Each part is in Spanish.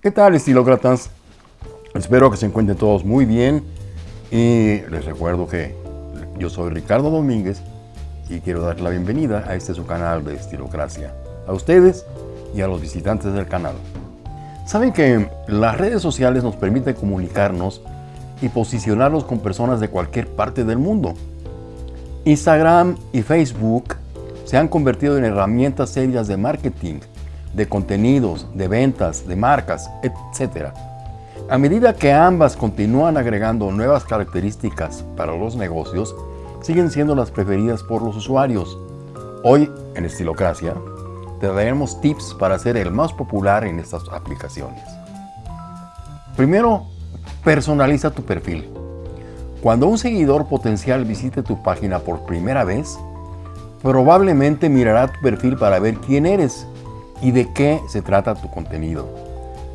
¿Qué tal estilócratas? Espero que se encuentren todos muy bien y les recuerdo que yo soy Ricardo Domínguez y quiero dar la bienvenida a este su canal de Estilocracia, a ustedes y a los visitantes del canal. Saben que las redes sociales nos permiten comunicarnos y posicionarnos con personas de cualquier parte del mundo. Instagram y Facebook se han convertido en herramientas serias de marketing, de contenidos, de ventas, de marcas, etc. A medida que ambas continúan agregando nuevas características para los negocios, siguen siendo las preferidas por los usuarios. Hoy, en Estilocracia, te daremos tips para ser el más popular en estas aplicaciones. Primero, personaliza tu perfil. Cuando un seguidor potencial visite tu página por primera vez, Probablemente mirará tu perfil para ver quién eres y de qué se trata tu contenido.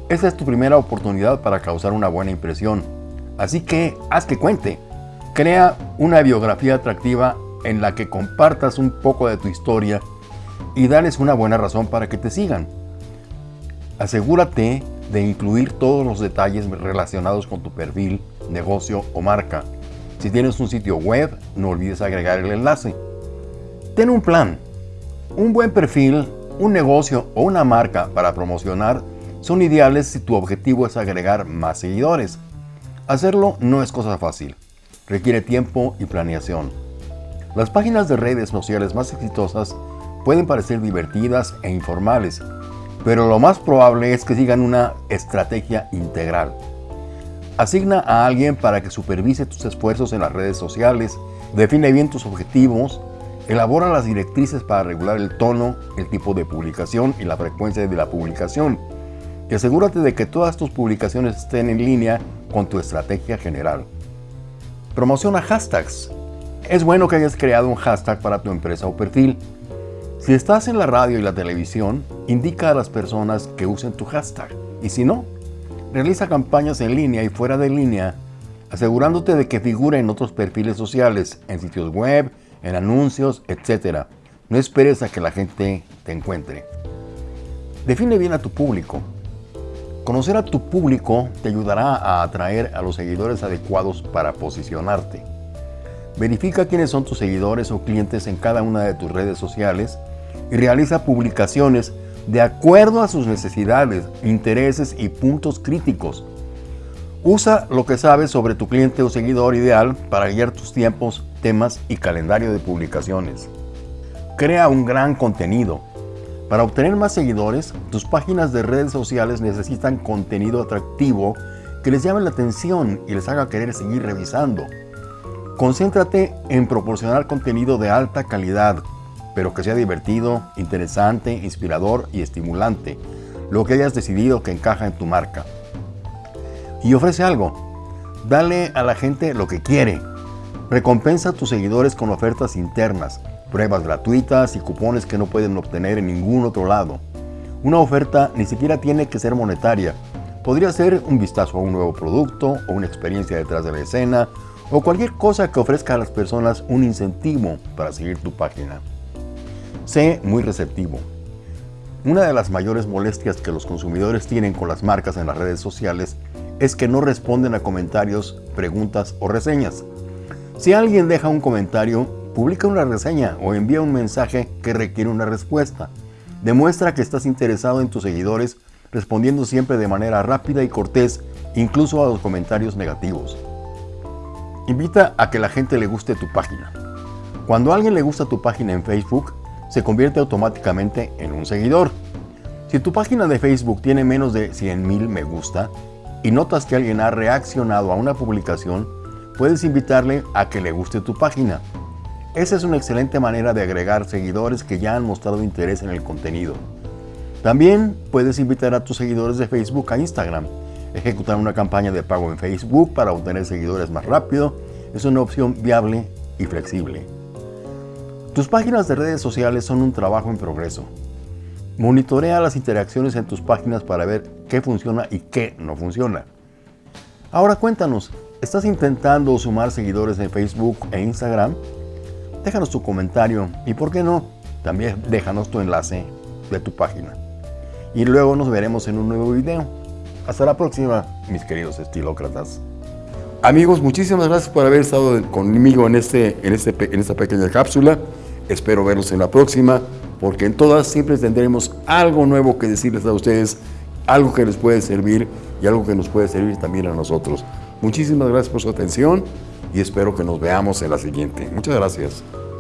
Esta es tu primera oportunidad para causar una buena impresión. Así que haz que cuente. Crea una biografía atractiva en la que compartas un poco de tu historia y dales una buena razón para que te sigan. Asegúrate de incluir todos los detalles relacionados con tu perfil, negocio o marca. Si tienes un sitio web, no olvides agregar el enlace. Ten un plan. Un buen perfil, un negocio o una marca para promocionar son ideales si tu objetivo es agregar más seguidores. Hacerlo no es cosa fácil. Requiere tiempo y planeación. Las páginas de redes sociales más exitosas pueden parecer divertidas e informales, pero lo más probable es que sigan una estrategia integral. Asigna a alguien para que supervise tus esfuerzos en las redes sociales, define bien tus objetivos Elabora las directrices para regular el tono, el tipo de publicación y la frecuencia de la publicación. Y asegúrate de que todas tus publicaciones estén en línea con tu estrategia general. Promociona hashtags. Es bueno que hayas creado un hashtag para tu empresa o perfil. Si estás en la radio y la televisión, indica a las personas que usen tu hashtag. Y si no, realiza campañas en línea y fuera de línea, asegurándote de que figure en otros perfiles sociales, en sitios web, en anuncios, etc. No esperes a que la gente te encuentre. Define bien a tu público. Conocer a tu público te ayudará a atraer a los seguidores adecuados para posicionarte. Verifica quiénes son tus seguidores o clientes en cada una de tus redes sociales y realiza publicaciones de acuerdo a sus necesidades, intereses y puntos críticos. Usa lo que sabes sobre tu cliente o seguidor ideal para guiar tus tiempos, temas y calendario de publicaciones. Crea un gran contenido. Para obtener más seguidores, tus páginas de redes sociales necesitan contenido atractivo que les llame la atención y les haga querer seguir revisando. Concéntrate en proporcionar contenido de alta calidad, pero que sea divertido, interesante, inspirador y estimulante, lo que hayas decidido que encaja en tu marca y ofrece algo. Dale a la gente lo que quiere. Recompensa a tus seguidores con ofertas internas, pruebas gratuitas y cupones que no pueden obtener en ningún otro lado. Una oferta ni siquiera tiene que ser monetaria. Podría ser un vistazo a un nuevo producto o una experiencia detrás de la escena o cualquier cosa que ofrezca a las personas un incentivo para seguir tu página. Sé muy receptivo. Una de las mayores molestias que los consumidores tienen con las marcas en las redes sociales es que no responden a comentarios, preguntas o reseñas. Si alguien deja un comentario, publica una reseña o envía un mensaje que requiere una respuesta. Demuestra que estás interesado en tus seguidores respondiendo siempre de manera rápida y cortés, incluso a los comentarios negativos. Invita a que la gente le guste tu página. Cuando a alguien le gusta tu página en Facebook, se convierte automáticamente en un seguidor. Si tu página de Facebook tiene menos de 100.000 me gusta, y notas que alguien ha reaccionado a una publicación, puedes invitarle a que le guste tu página. Esa es una excelente manera de agregar seguidores que ya han mostrado interés en el contenido. También puedes invitar a tus seguidores de Facebook a Instagram. Ejecutar una campaña de pago en Facebook para obtener seguidores más rápido es una opción viable y flexible. Tus páginas de redes sociales son un trabajo en progreso. Monitorea las interacciones en tus páginas para ver qué funciona y qué no funciona. Ahora cuéntanos, ¿estás intentando sumar seguidores en Facebook e Instagram? Déjanos tu comentario y, ¿por qué no? También déjanos tu enlace de tu página. Y luego nos veremos en un nuevo video. Hasta la próxima, mis queridos estilócratas. Amigos, muchísimas gracias por haber estado conmigo en, este, en, este, esta pequeña cápsula. Espero verlos en la próxima, porque en todas siempre tendremos algo nuevo que decirles a ustedes, algo que les puede servir y algo que nos puede servir también a nosotros. Muchísimas gracias por su atención y espero que nos veamos en la siguiente. Muchas gracias.